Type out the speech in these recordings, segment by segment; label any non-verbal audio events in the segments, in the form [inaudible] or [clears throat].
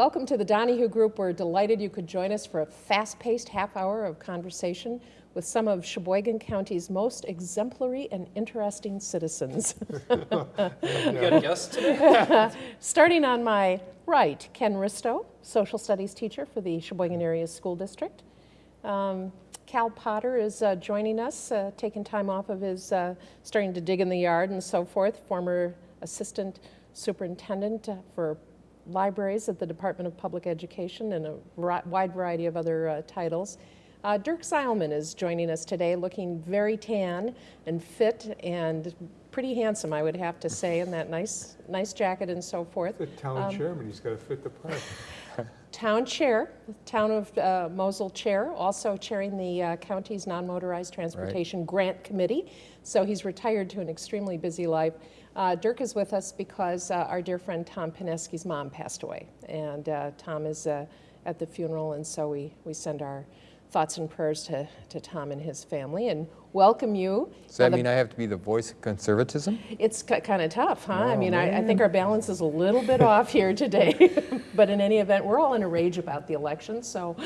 Welcome to the Donahue Group. We're delighted you could join us for a fast-paced half hour of conversation with some of Sheboygan County's most exemplary and interesting citizens. [laughs] Good guest today. [laughs] Starting on my right, Ken Risto, social studies teacher for the Sheboygan Area School District. Um, Cal Potter is uh, joining us, uh, taking time off of his uh, starting to dig in the yard and so forth, former assistant superintendent uh, for libraries at the Department of Public Education and a wide variety of other uh, titles. Uh, Dirk Seilman is joining us today, looking very tan and fit and pretty handsome, I would have to say, in that nice, nice jacket and so forth. The town Um, chairman, he's got to fit the part. [laughs] Town chair, Town of uh, Mosel chair, also chairing the uh, county's non-motorized transportation grant committee. So he's retired to an extremely busy life. Uh, Dirk is with us because uh, our dear friend Tom Pineski's mom passed away. And uh, Tom is uh, at the funeral, and so we, we send our thoughts and prayers to, to Tom and his family and welcome you. Does that the- mean I have to be the voice of conservatism? It's kind of tough, huh? I Oh, mean, I, I think our balance is a little bit off here today. [laughs] But in any event, we're all in a rage about the election, so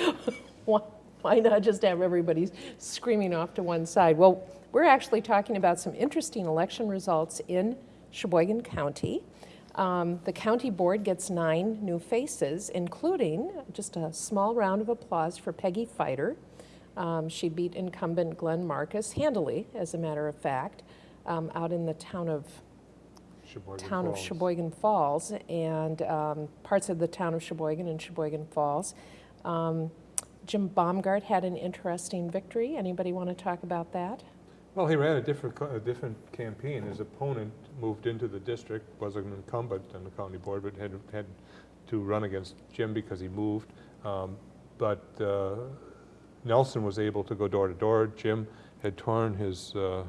[laughs] why, why not just have everybody screaming off to one side? Well, we're actually talking about some interesting election results in Sheboygan County. Um, the county board gets nine new faces, including just a small round of applause for Peggy Fighter. Um, she beat incumbent Glenn Marcus handily, as a matter of fact, um, out in the town of Sheboygan town of Falls. Sheboygan Falls and um, parts of the town of Sheboygan and Sheboygan Falls. Um, Jim Baumgart had an interesting victory. Anybody want to talk about that? Well, he ran a different, a different campaign. His opponent moved into the district, was an incumbent on the county board, but had, had to run against Jim because he moved. Um, But uh, Nelson was able to go door to door. Jim had torn his uh,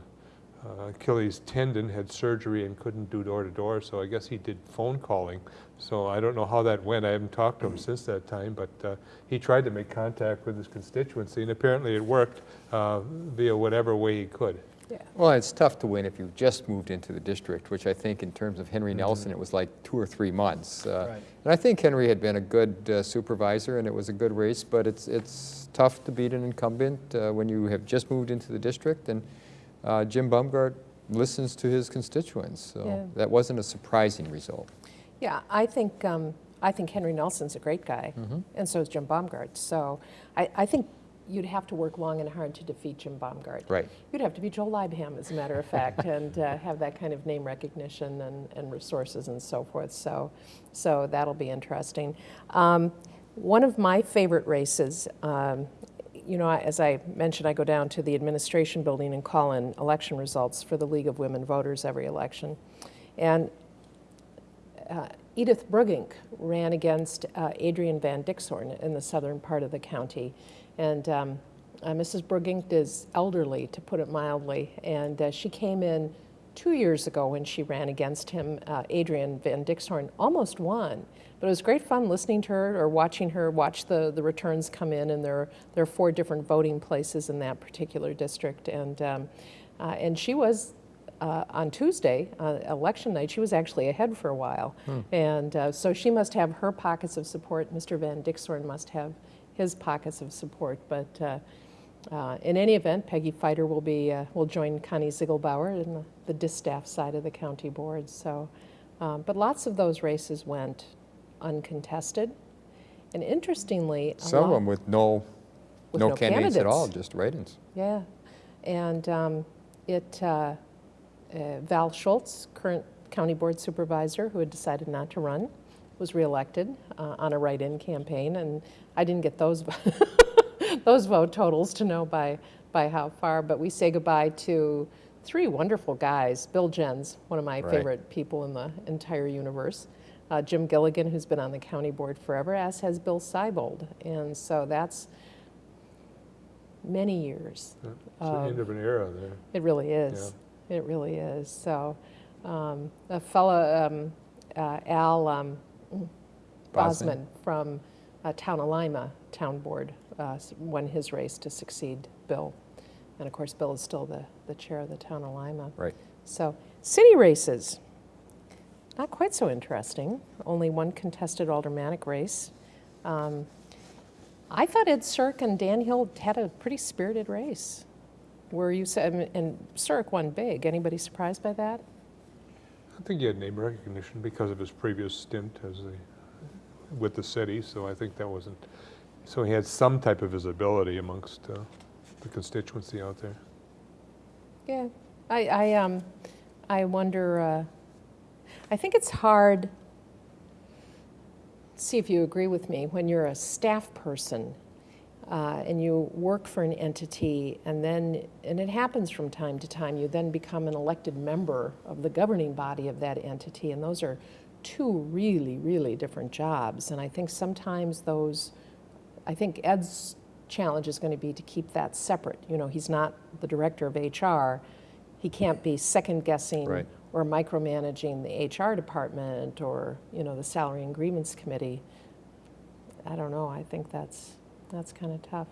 uh, Achilles tendon, had surgery and couldn't do door to door, so I guess he did phone calling. So I don't know how that went. I haven't talked to him since that time, but uh, he tried to make contact with his constituency, and apparently it worked uh, via whatever way he could. Yeah. Well, it's tough to win if you've just moved into the district, which I think in terms of Henry Nelson, it was like two or three months. Uh, Right. And I think Henry had been a good uh, supervisor and it was a good race, but it's, it's tough to beat an incumbent uh, when you have just moved into the district. And uh, Jim Baumgart listens to his constituents, Yeah. so that wasn't a surprising result. Yeah, I think, um, I think Henry Nelson's a great guy, and so is Jim Baumgart. So I, I think you'd have to work long and hard to defeat Jim Baumgart. Right. You'd have to be Joe Leibham, as a matter of fact, [laughs] and uh, have that kind of name recognition and, and resources and so forth. So, so that'll be interesting. Um, one of my favorite races, um, you know, as I mentioned, I go down to the administration building and call in election results for the League of Women Voters every election. And uh, Edith Brugink ran against uh, Adrian Van Dixhorn in the southern part of the county. And um, uh, Mrs. Brugink is elderly, to put it mildly, and uh, she came in two years ago when she ran against him. Uh, Adrian Van Dixhorn almost won, but it was great fun listening to her or watching her watch the, the returns come in, and there, there are four different voting places in that particular district. And, um, uh, and she was uh, on Tuesday, uh, election night, she was actually ahead for a while. And uh, so she must have her pockets of support. Mr. Van Dixhorn must have his pockets of support. But uh, uh, in any event, Peggy Fighter will be uh, will join Connie Ziegelbauer in the, the distaff side of the county board. So, um, but lots of those races went uncontested. And interestingly, Some of them with no, With no no candidates at all, just write-ins. Yeah, and um, it, uh, uh, Val Schultz, current county board supervisor, who had decided not to run, was reelected uh, on a write-in campaign, and I didn't get those [laughs] those vote totals to know by by how far. But we say goodbye to three wonderful guys. Bill Jens, one of my Right. favorite people in the entire universe. Uh, Jim Gilligan, who's been on the county board forever, as has Bill Seibold, and so that's many years. It's the end of an era there. It really is. It really is. So, um, a fellow, um, uh, Al um, Bosman from uh, Town of Lima Town Board uh, won his race to succeed Bill. And of course, Bill is still the, the chair of the Town of Lima. Right. So, city races. not quite so interesting. Only one contested aldermanic race. Um, I thought Ed Cirque and Dan Hill had a pretty spirited race. Were you, and Cirque won big. Anybody surprised by that? I think he had name recognition because of his previous stint as the, with the city, so I think that wasn't, so he had some type of visibility amongst uh, the constituency out there. Yeah, I, I, um, I wonder, uh, I think it's hard, see if you agree with me, when you're a staff person uh, and you work for an entity and then, and it happens from time to time, you then become an elected member of the governing body of that entity, and those are two really, really different jobs. And I think sometimes those, I think Ed's challenge is going to be to keep that separate. You know, he's not the director of HR. He can't be second guessing Right. or micromanaging the HR department or, you know, the salary and grievance committee. I don't know. I think that's, that's kind of tough.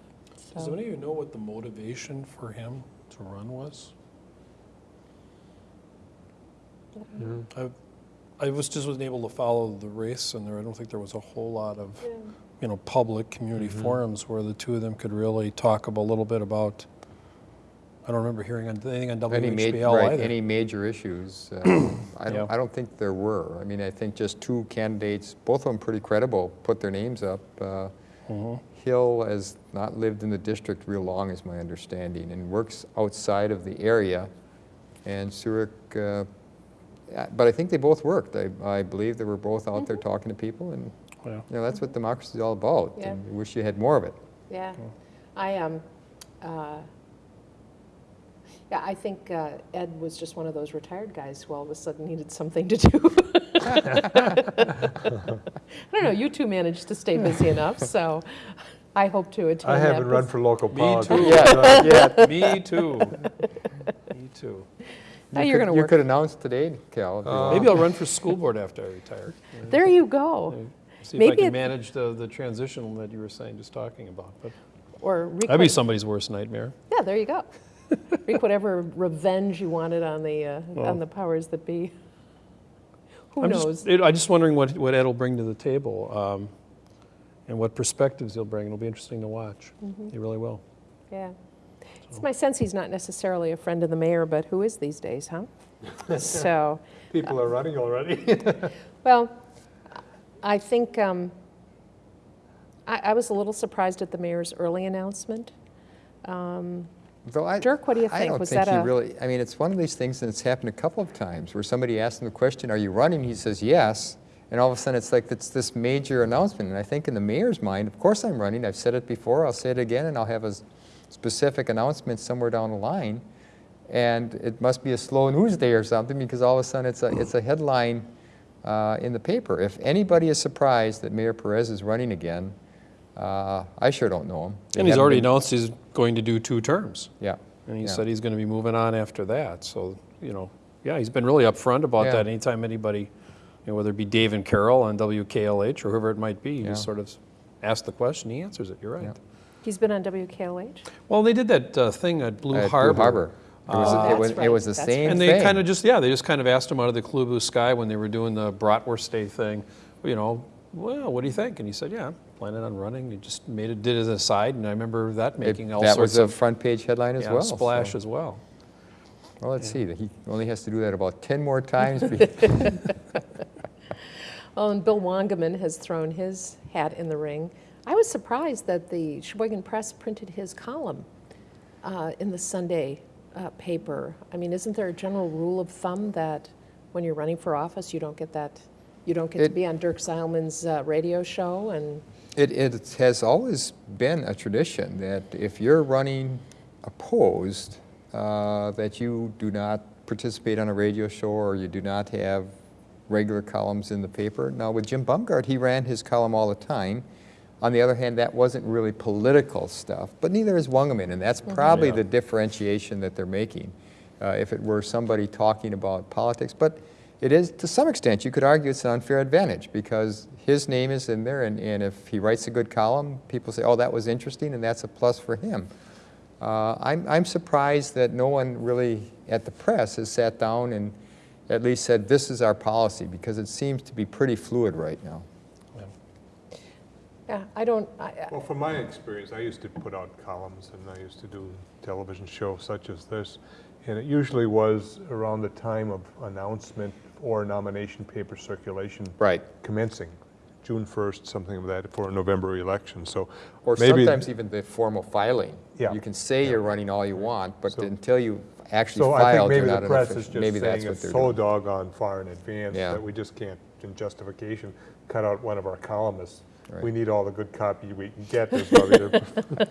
Does So, any of you know what the motivation for him to run was? I, I was just wasn't able to follow the race, and there, I don't think there was a whole lot of, you know, public community forums where the two of them could really talk about, a little bit about, I don't remember hearing anything on Any ma- WHBL right, either. Any major issues? uh, I don't, [clears throat] I don't think there were. I mean, I think just two candidates, both of them pretty credible, put their names up. Uh, Mhm. Hill has not lived in the district real long, is my understanding, and works outside of the area. And Surik, uh, but I think they both worked. I, I believe they were both out there talking to people, and, Yeah. you know, that's what democracy is all about. Yeah. And we wish you had more of it. yeah. I, um, uh, yeah, I think uh, Ed was just one of those retired guys who all of a sudden needed something to do. [laughs] I don't know, you two managed to stay busy enough, so I hope to attain I haven't run for local Me too. Yeah, yeah. Me too. Me too. Now You you're could- gonna work. You could announce today, Cal. Uh. Maybe I'll run for school board after I retire. There you go. See if I can manage the, the transition that you were saying, just talking about. But Or wreak that'd be somebody's worst nightmare. Yeah, there you go. Wreak whatever revenge you wanted on the, uh, Well. on the powers that be. Who I'm knows? just, it- I'm just wondering what, what Ed will bring to the table um, and what perspectives he'll bring. It'll be interesting to watch. Mm-hmm. He really will. Yeah. It's my sense he's not necessarily a friend of the mayor, but who is these days, huh? [laughs] So, People are running already. [laughs] well, I think, um, I, I was a little surprised at the mayor's early announcement. Um, Though I- Dirk, what do you think? I don't Was think that he a- really, I mean, it's one of these things, and it's happened a couple of times, where somebody asks him the question, are you running? He says, yes. And all of a sudden, it's like, it's this major announcement. And I think in the mayor's mind, of course I'm running. I've said it before, I'll say it again, and I'll have a specific announcement somewhere down the line. And it must be a slow news day or something, because all of a sudden, it's a, it's a headline uh, in the paper. If anybody is surprised that Mayor Perez is running again, uh, I sure don't know him. They And he's already been- announced he's going to do two terms. Yeah. And he Yeah. said he's going to be moving on after that. So, you know, yeah, he's been really upfront about Yeah. that. Anytime anybody, you know, whether it be Dave and Carol on WKLH or whoever it might be, you Yeah. just sort of ask the question, he answers it. You're right. Yeah. He's been on WKLH? Well, they did that uh, thing at Blue At Harbor. Blue Harbor. It was, Oh, it was, that's it was the right, that's same And thing. they kind of just, yeah, they just kind of asked him out of the clear blue sky when they were doing the Bratwurst Day thing, you know, well, what do you think? And he said, yeah, I'm planning on running. He just made it, did it as an aside, and I remember that It- making all That was sorts a of front page headline as yeah, well. splash so- as well. Well, let's see, he only has to do that about 10 more [laughs] times. be- [laughs] Well, and Bill Wangemann has thrown his hat in the ring. I was surprised that the Sheboygan Press printed his column uh, in the Sunday uh, paper. I mean, isn't there a general rule of thumb that when you're running for office, you don't get that, you don't get to be on Dirk Seilman's uh, radio show and, It, it has always been a tradition that if you're running opposed, uh, that you do not participate on a radio show or you do not have regular columns in the paper. Now, with Jim Baumgart, he ran his column all the time. On the other hand, that wasn't really political stuff, but neither is Wangemann, and that's probably Yeah. the differentiation that they're making. Uh, if it were somebody talking about politics, but it is, to some extent, you could argue it's an unfair advantage because his name is in there, and, and if he writes a good column, people say, oh, that was interesting, and that's a plus for him. Uh, I'm, I'm surprised that no one really at the press has sat down and, at least said, this is our policy, because it seems to be pretty fluid right now. Yeah, I don't, I- I- Well, from my experience, I used to put out columns and I used to do television shows such as this. And it usually was around the time of announcement or nomination paper circulation Right. commencing, June 1st, something of that, for a November election, so. Or maybe- sometimes even the formal filing. Yeah. You can say you're running all you want, but So- until you actually So I think filed, you're maybe not the an press is just Maybe that's saying what it's they're so doing. doggone far in advance Yeah. that we just can't, in justification, cut out one of our columnists. Right. We need all the good copy we can get. is probably the-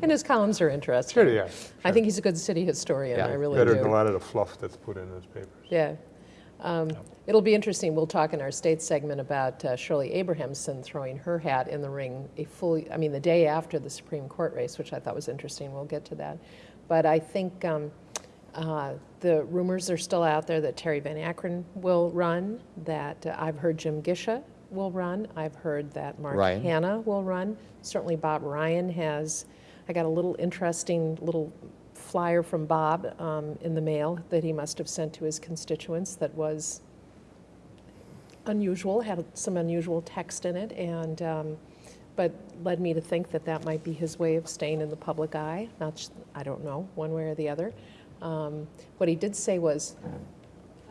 and his columns are interesting. Sure, yeah. I think he's a good city historian, Yeah. I really Better than a lot of the fluff that's put in those papers. Yeah. Um, It'll be interesting, we'll talk in our state segment about uh, Shirley Abrahamson throwing her hat in the ring a full, I mean, the day after the Supreme Court race, which I thought was interesting, we'll get to that. But I think um, uh, the rumors are still out there that Terry Van Akkeren will run, that uh, I've heard Jim Gisha will run, I've heard that Mark Ryan. Hanna will run. Certainly Bob Ryan has, I got a little interesting little flyer from Bob um, in the mail that he must have sent to his constituents that was unusual, had some unusual text in it, and, um, but led me to think that that might be his way of staying in the public eye. Not, I don't know, one way or the other. Um, What he did say was,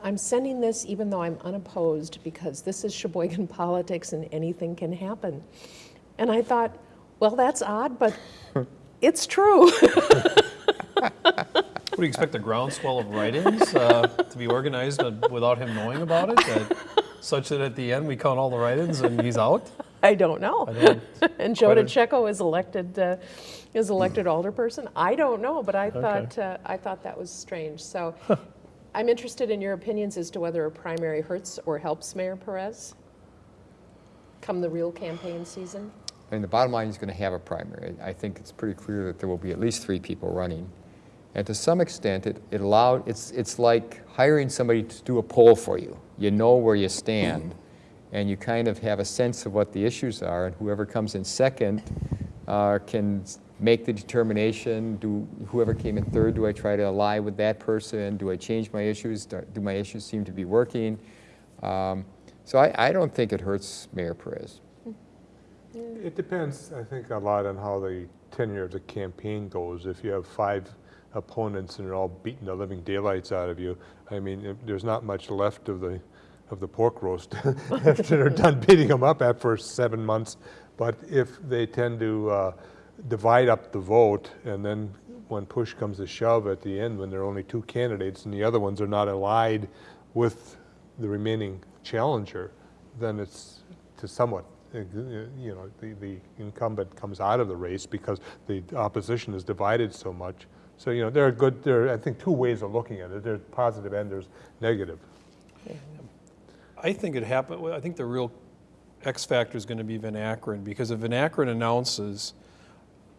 I'm sending this even though I'm unopposed because this is Sheboygan [laughs] politics and anything can happen. And I thought, well, that's odd, but [laughs] it's true. [laughs] What do you expect, a groundswell of write-ins uh, to be organized uh, without him knowing about it? that- Such that at the end, we count all the write-ins and he's out? I don't know. I don't- [laughs] And Joe Quite a- is elected, uh, is elected alderperson? I don't know, but I thought, uh, I thought that was strange. So I'm interested in your opinions as to whether a primary hurts or helps Mayor Perez come the real campaign season. I mean, the bottom line is going to have a primary. I think it's pretty clear that there will be at least three people running. And to some extent, it, it allowed, it's, it's like hiring somebody to do a poll for you. You know where you stand, and you kind of have a sense of what the issues are, and whoever comes in second uh, can make the determination, do, whoever came in third, do I try to ally with that person? Do I change my issues? Do do my issues seem to be working? Um, So I, I don't think it hurts Mayor Perez. It depends, I think, a lot on how the tenure of the campaign goes. If you have five opponents and they're all beating the living daylights out of you, I mean, there's not much left of the, of the pork roast [laughs] after they're done [laughs] beating them up after seven months. But if they tend to uh, divide up the vote, and then when push comes to shove at the end, when there are only two candidates and the other ones are not allied with the remaining challenger, then it's to somewhat, uh, you know, the, the incumbent comes out of the race because the opposition is divided so much. So, you know, there are good, there are, I think, two ways of looking at it. There's positive and there's negative. I think it happened, I think the real X factor is going to be Van because if Van announces,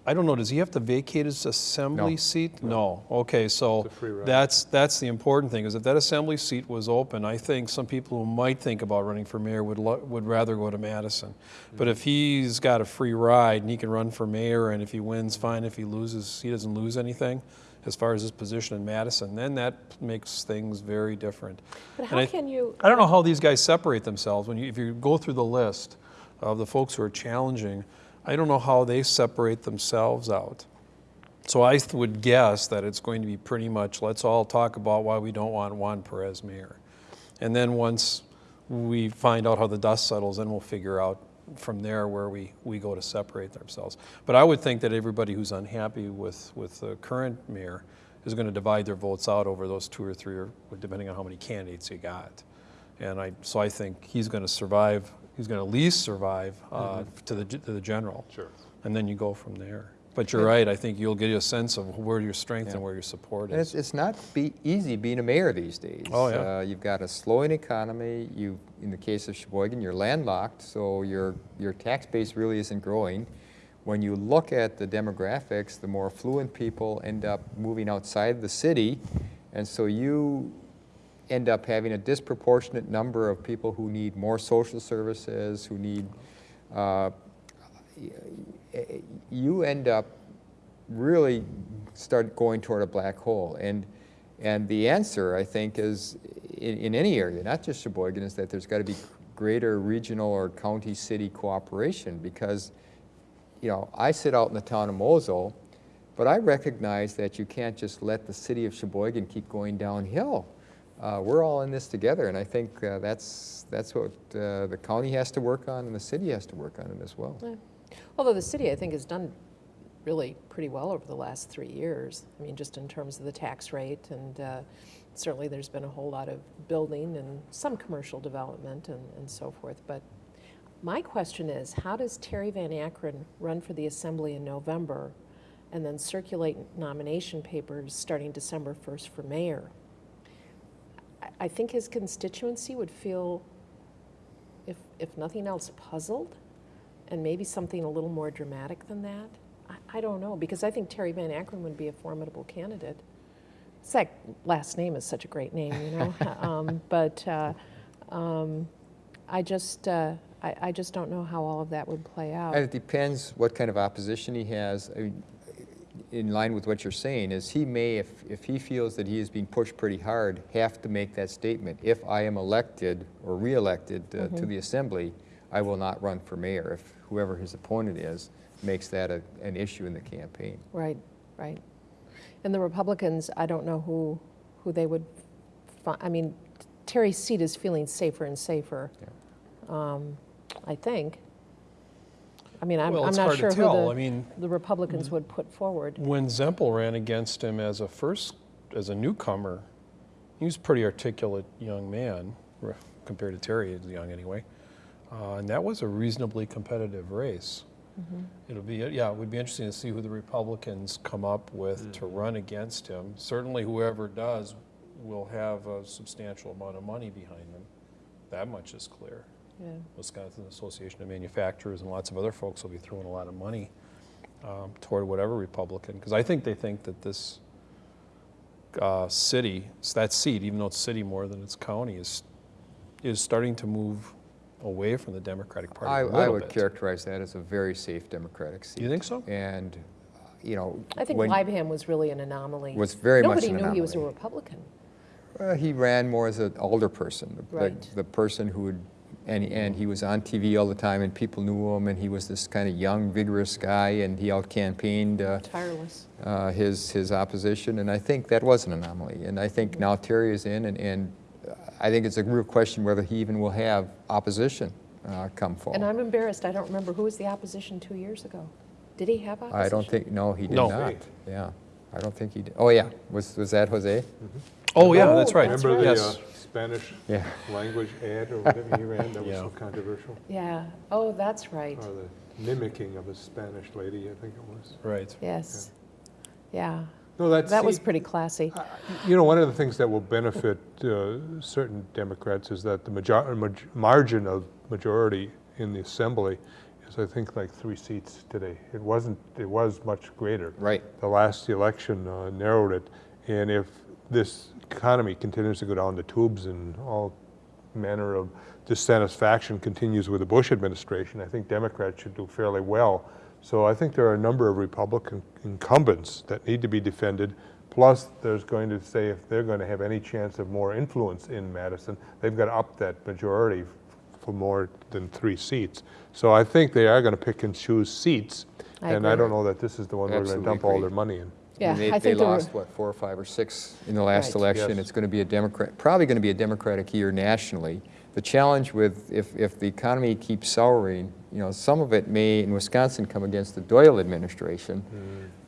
I don't know, does he have to vacate his assembly No. seat? No. Okay, so It's a free ride. that's, that's the important thing, is if that assembly seat was open, I think some people who might think about running for mayor would, lo- would rather go to Madison. But if he's got a free ride and he can run for mayor, and if he wins, fine, if he loses, he doesn't lose anything as far as his position in Madison, then that makes things very different. But And how I- can you, I don't know how these guys separate themselves. When you, if you go through the list of the folks who are challenging, I don't know how they separate themselves out. So I would guess that it's going to be pretty much, let's all talk about why we don't want Juan Perez mayor. And then once we find out how the dust settles, then we'll figure out from there where we, we go to separate ourselves. But I would think that everybody who's unhappy with, with the current mayor is going to divide their votes out over those two or three, or depending on how many candidates you got. And I, so I think he's going to survive, he's going to least survive uh, to the, to the general. Sure. And then you go from there. But you're right, I think you'll get a sense of where your strength Yeah. and where your support And it's, is. it's not be easy being a mayor these days. Oh, yeah. Uh, You've got a slowing economy, you, in the case of Sheboygan, you're landlocked, so your, your tax base really isn't growing. When you look at the demographics, the more affluent people end up moving outside the city, and so you end up having a disproportionate number of people who need more social services, who need, uh, you end up really start going toward a black hole. And, And the answer, I think, is in, in any area, not just Sheboygan, is that there's got to be greater regional or county-city cooperation because, you know, I sit out in the town of Mosel, but I recognize that you can't just let the city of Sheboygan keep going downhill. Uh, we're all in this together, and I think uh, that's, that's what uh, the county has to work on and the city has to work on it as well. Yeah. Although the city, I think, has done really pretty well over the last three years. I mean, just in terms of the tax rate, and uh, certainly there's been a whole lot of building and some commercial development and, and so forth. But my question is, how does Terry Van Akkeren run for the Assembly in November and then circulate nomination papers starting December 1st for mayor? I- I think his constituency would feel, if, if nothing else, puzzled and maybe something a little more dramatic than that. I, I don't know, because I think Terry Van Akkeren would be a formidable candidate. It's like, last name is such a great name, you know? [laughs] um, but uh, um, I just, uh, I, I just don't know how all of that would play out. And it depends what kind of opposition he has. I mean, In line with what you're saying, is he may, if, if he feels that he is being pushed pretty hard, have to make that statement. If I am elected or re-elected uh, Mm-hmm. to the assembly, I will not run for mayor. If whoever his opponent is makes that a, an issue in the campaign. Right, right. And the Republicans, I don't know who, who they would, fi- I mean, Terry's seat is feeling safer and safer, um, I think. I mean, I'm, Well, I'm not sure tell. who I mean, the, the Republicans would put forward. when Zempel ran against him as a first, as a newcomer, he was a pretty articulate young man compared to Terry, as young anyway. Uh, and that was a reasonably competitive race. It'll be, yeah, it would be interesting to see who the Republicans come up with to run against him. Certainly whoever does will have a substantial amount of money behind them. That much is clear. Yeah. Wisconsin Association of Manufacturers and lots of other folks will be throwing a lot of money um, toward whatever Republican, because I think they think that this uh, city, that seat, even though it's city more than it's county, is, is starting to move away from the Democratic Party a I little would bit. characterize that as a very safe Democratic seat. You think so? And, uh, you know. I think when- was really an anomaly. Was very much an Nobody knew he was a. Republican. Well, he ran more as an alder person, the- the, the person who would, and, and he was on TV all the time, and people knew him, and he was this kind of young, vigorous guy, and he out-campaigned uh, Tireless. uh, his, his opposition, and I think that was an anomaly. And I think now Terry is in, and, and I think it's a real question whether he even will have opposition uh, come forward. And I'm embarrassed, I don't remember, who was the opposition two years ago? Did he have opposition? I don't think, no, he did No. not. Yeah, I don't think he did. Oh, yeah, was, was that Jose? Oh, yeah, Oh, that's right. that's Remember right. the Yes. Uh, Spanish Yeah. language ad or [laughs] whatever he ran that was Yeah. so controversial? Yeah, oh, that's right, Or the mimicking of a Spanish lady, I think it was. Right. yes. Yeah, No, that's. that was pretty classy. You know, one of the things that will benefit uh, certain Democrats is that the major- maj- margin of majority in the assembly is, I think, like three seats today. It wasn't, it was much greater. Right. The last election uh, narrowed it, and if this economy continues to go down the tubes and all manner of dissatisfaction continues with the Bush administration, I think Democrats should do fairly well. So I think there are a number of Republican incumbents that need to be defended. Plus, there's going to say if they're going to have any chance of more influence in Madison, they've got to up that majority for more than three seats. So I think they are going to pick and choose seats. I And I don't know that this is the one we're going to Absolutely dump all their money in. Yeah, They, I they think there lost, what, four or five or six in the last Right. election. Yes. It's going to be a Democrat, probably going to be a Democratic year nationally. The challenge with, if, if the economy keeps souring, you know, some of it may, in Wisconsin, come against the Doyle administration.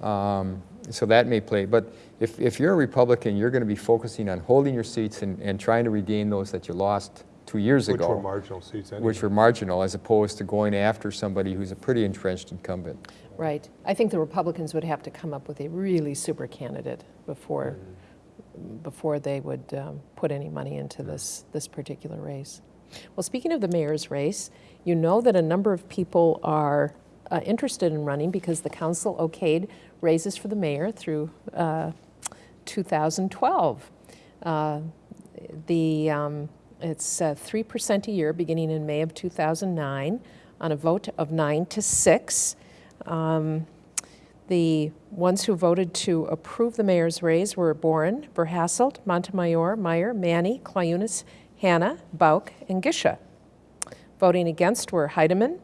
Mm. Um, So that may play, but if, if you're a Republican, you're going to be focusing on holding your seats and, and trying to regain those that you lost two years Which ago. were marginal seats anyway. Which were marginal, as opposed to going after somebody who's a pretty entrenched incumbent. right. I think the Republicans would have to come up with a really super candidate before, before they would um, put any money into this, this particular race. Well, speaking of the mayor's race, you know that a number of people are uh, interested in running because the council okayed raises for the mayor through uh, 2012. Uh, The, um, it's uh, 3% a year beginning in May of 2009 on a vote of nine to six. Um, The ones who voted to approve the mayor's raise were Boren, Verhasselt, Montemayor, Meyer, Manny, Clayunas, Hanna, Bauk, and Gisha. Voting against were Heidemann,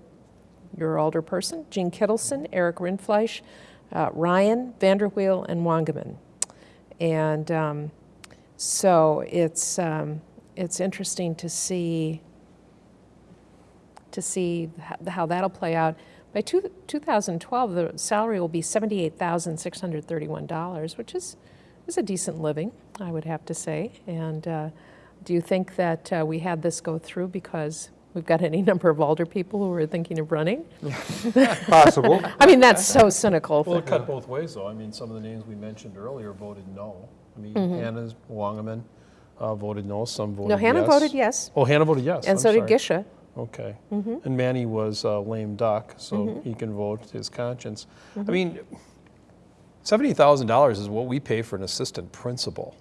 your alderperson, Jean Kittleson, Eric Rindfleisch, uh, Ryan, Vanderweel, and Wangemann. And um, so it's, um, it's interesting to see, to see how that'll play out. By two, 2012, the salary will be $78,631, which is, is a decent living, I would have to say. And uh, do you think that uh, we had this go through because we've got any [laughs] number of older people who are thinking of running? [laughs] Possible. I mean, that's so cynical. Well, it cut both ways, though. I mean, some of the names we mentioned earlier voted no. I mean, Hannah's, Wangemann uh, voted no, some voted No, yes. Hannah voted yes, Oh, Hannah voted yes. and I'm so did sorry. Gisha. Okay. And Manny was a lame duck, so he can vote his conscience. I mean, $70,000 is what we pay for an assistant principal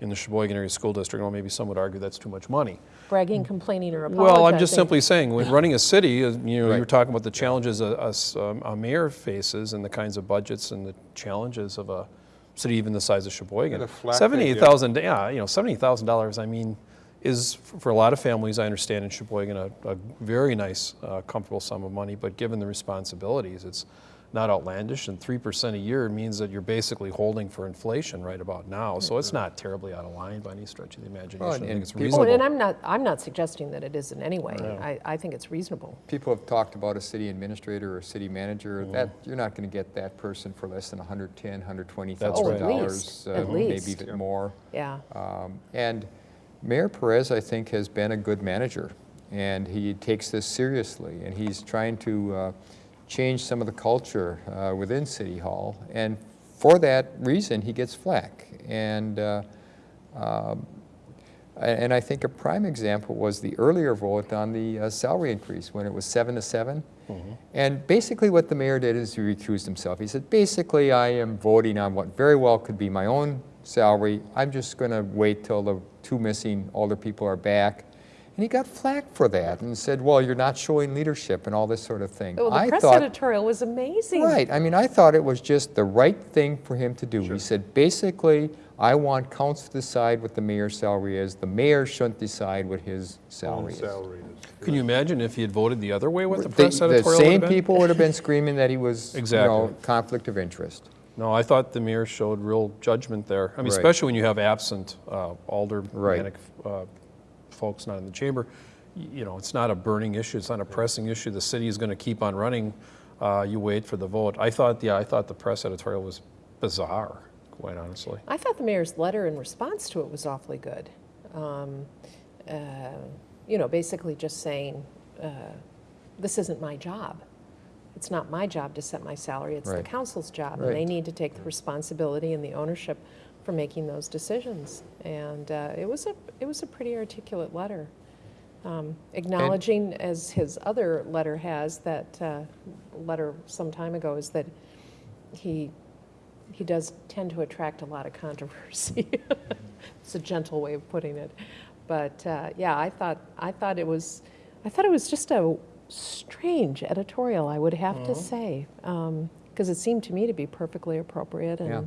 in the Sheboygan Area School District. Well, maybe some would argue that's too much money. bragging, complaining, or apologizing. Well, I'm just simply saying, when running a city, uh, you know, you were talking about the challenges a, a s- um, a mayor faces and the kinds of budgets and the challenges of a city even the size of Sheboygan. And a flat rate, yeah. Seventy-eight thousand, yeah, you know, seventy thousand dollars, I mean, is, for a lot of families, I understand in Sheboygan, a, a very nice, uh, comfortable sum of money, but given the responsibilities, it's not outlandish, and three percent a year means that you're basically holding for inflation right about now, so it's not terribly out of line by any stretch of the imagination. I and think it's people- Oh, reasonable. and I'm not, I'm not suggesting that it is in any way. No. I, I think it's reasonable. People have talked about a city administrator or a city manager. Mm-hmm. That, you're not going to get that person for less than 110, 120 That's thousand right. Oh, at dollars, uh, maybe least. even more. Yeah. Um, And Mayor Perez, I think, has been a good manager, and he takes this seriously, and he's trying to uh, change some of the culture uh, within City Hall, and for that reason, he gets flack. And, uh, um, and I think a prime example was the earlier vote on the uh, salary increase, when it was seven to seven. And basically what the mayor did is he recused himself. He said, basically, I am voting on what very well could be my own salary. I'm just going to wait till the two missing older people are back. And he got flack for that and said, well, you're not showing leadership and all this sort of thing. Oh, the I press thought, editorial was amazing. Right. I mean, I thought it was just the right thing for him to do. He said, basically, I want council to decide what the mayor's salary is. The mayor shouldn't decide what his salary Own is. is. Can you imagine if he had voted the other way, what the The- press editorial The same been? people would have been screaming that he was, you know, Exactly. conflict of interest. No, I thought the mayor showed real judgment there. I mean, Right. especially when you have absent uh, aldermanic Right. uh, folks not in the chamber. You know, it's not a burning issue, it's not a pressing issue. The city is going to keep on running. Uh, You wait for the vote. I thought, yeah, I thought the press editorial was bizarre, quite honestly. I thought the mayor's letter in response to it was awfully good. Um, uh, You know, basically just saying, uh, this isn't my job. It's not my job to set my salary, it's the council's job. And they need to take the responsibility and the ownership for making those decisions. And uh, it was a, it was a pretty articulate letter. Um, Acknowledging, as his other letter has, that uh, letter some time ago, is that he, he does tend to attract a lot of controversy. [laughs] It's a gentle way of putting it. But uh, yeah, I thought, I thought it was, I thought it was just a strange editorial, I would have to say. Because it seemed to me to be perfectly appropriate and, Yeah,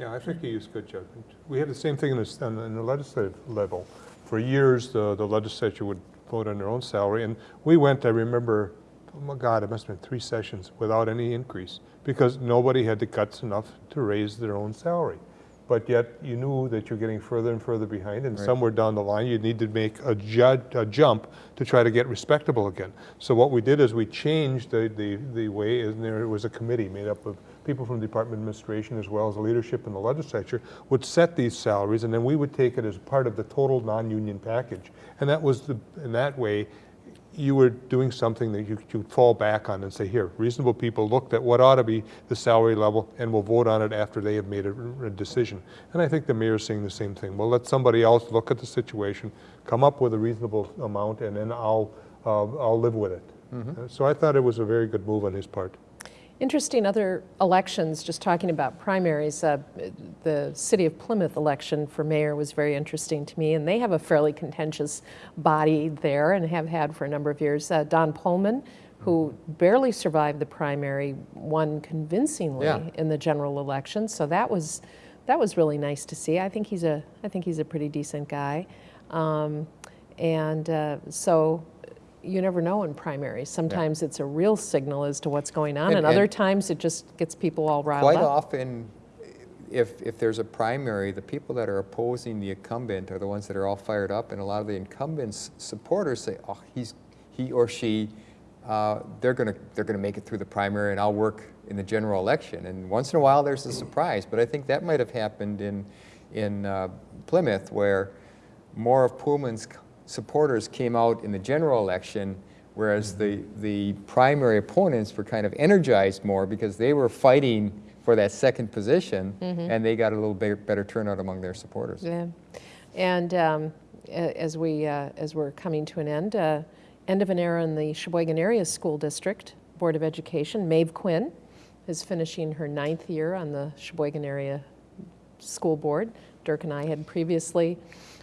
I think he used good judgment. We had the same thing in the, the- in the legislative level. For years, the, the legislature would vote on their own salary, and we went, I remember, oh my God, it must have been three sessions without any increase, because nobody had the guts enough to raise their own salary. But yet, you knew that you're getting further and further behind, and Right. somewhere down the line, you need to make a ju, a jump to try to get respectable again. So what we did is we changed the, the, the way, and there was a committee made up of people from the Department of Administration as well as the leadership in the legislature would set these salaries, and then we would take it as part of the total non-union package. And that was the, in that way, you were doing something that you could fall back on and say, here, reasonable people looked at what ought to be the salary level, and we'll vote on it after they have made a, a decision. And I think the mayor's saying the same thing. We'll let somebody else look at the situation, come up with a reasonable amount, and then I'll, uh, I'll live with it. Uh, So I thought it was a very good move on his part. Interesting other elections, just talking about primaries, uh, the city of Plymouth election for mayor was very interesting to me, and they have a fairly contentious body there and have had for a number of years. Uh, Don Pullman who barely survived the primary, won convincingly Yeah. in the general election. So that was that was really nice to see. I think he's a I think he's a pretty decent guy, um, and uh, so. You never know in primaries. Sometimes it's a real signal as to what's going on, And- and, other and- times it just gets people all riled Quite up. often, if, if there's a primary, the people that are opposing the incumbent are the ones that are all fired up, and a lot of the incumbent's supporters say, oh, he's, he or she, uh, they're gonna, they're gonna make it through the primary, and I'll work in the general election. And once in a while, there's a surprise, but I think that might have happened in, in uh, Plymouth, where more of Pullman's supporters came out in the general election, whereas the, the primary opponents were kind of energized more because they were fighting for that second position, and they got a little bit better turnout among their supporters. Yeah, and um, as we uh, as we're coming to an end, uh, end of an era in the Sheboygan Area School District Board of Education. Maeve Quinn is finishing her ninth year on the Sheboygan Area School Board. Dirk and I had previously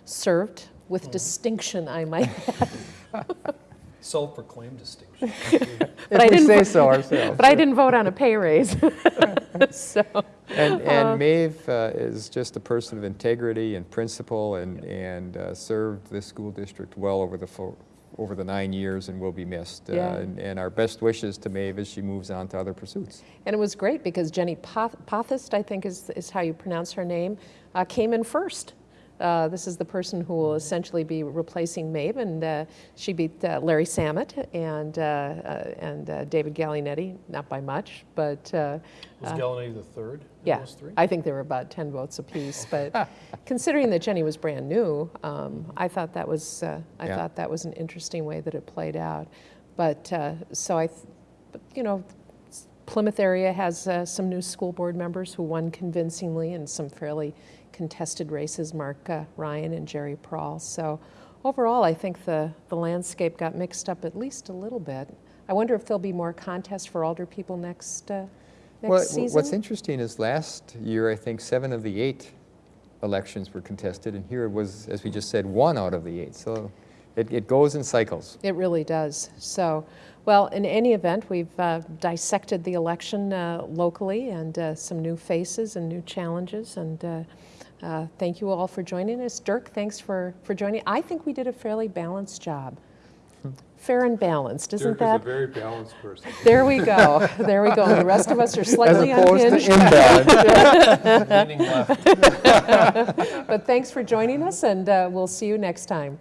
served with distinction, I might [laughs] add. Self-proclaimed distinction. [laughs] But I If we didn't say vo- so ourselves. But I didn't vote on a pay raise. [laughs] so And, Uh, and Maeve uh, is just a person of integrity and principle and, and uh, served this school district well over the, fo- over the nine years and will be missed. Uh, Yeah. And and our best wishes to Maeve as she moves on to other pursuits. And it was great because Jenny Poth- Pothist, I think is, is how you pronounce her name, uh, came in first. Uh, this is the person who will essentially be replacing Maeve, and uh, she beat uh, Larry Samet and, uh, uh, and uh, David Gallinetti, not by much, but uh, Was Uh, Gallinari the third in yeah, those three? I think there were about 10 votes apiece. But [laughs] considering that Jenny was brand new, um, I thought that was uh, I Yeah. thought that was an interesting way that it played out. But uh, so I, th- but, you know, Plymouth area has uh, some new school board members who won convincingly and some fairly contested races. Mark uh, Ryan and Jerry Prawl. So overall, I think the the landscape got mixed up at least a little bit. I wonder if there'll be more contests for alder people next. Uh, Next Well, season? what's interesting is last year, I think seven of the eight elections were contested, and here it was, as we just said, one out of the eight. So it, it goes in cycles. It really does. So, well, in any event, we've uh, dissected the election uh, locally and uh, some new faces and new challenges. And uh, thank you all for joining us. Dirk, thanks for, for joining. I think we did a fairly balanced job. Fair and balanced, isn't Dirk is a very balanced person. There we go. There we go. The rest of us are As slightly opposed unhinged. imbalanced. [laughs] Leaning left. But thanks for joining us, and uh, we'll see you next time.